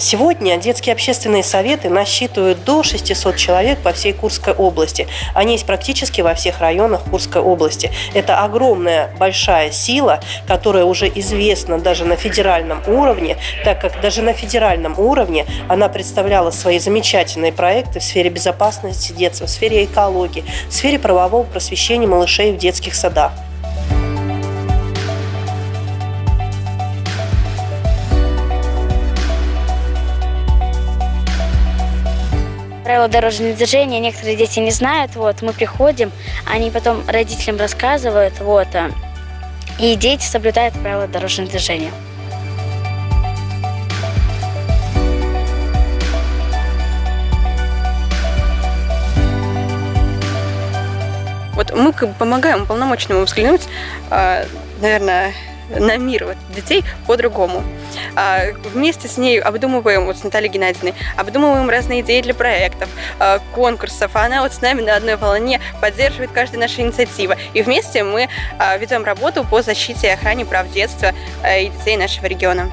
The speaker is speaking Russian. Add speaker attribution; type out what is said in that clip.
Speaker 1: Сегодня детские общественные советы насчитывают до 600 человек по всей Курской области. Они есть практически во всех районах Курской области. Это огромная, большая сила, которая уже известна даже на федеральном уровне, так как даже на федеральном уровне она представляла свои замечательные проекты в сфере безопасности детства, в сфере экологии, в сфере правового просвещения малышей в детских садах.
Speaker 2: Правила дорожного движения некоторые дети не знают, вот, мы приходим, они потом родителям рассказывают, вот, а, и дети соблюдают правила дорожного движения.
Speaker 3: Вот мы как бы помогаем уполномоченному взглянуть, а, наверное, на мир вот, детей по-другому. А, вместе с ней обдумываем, вот с Натальей Геннадьевной, обдумываем разные идеи для проектов, а, конкурсов. Она вот с нами на одной волне поддерживает каждую нашу инициативу. И вместе мы ведем работу по защите и охране прав детства и детей нашего региона.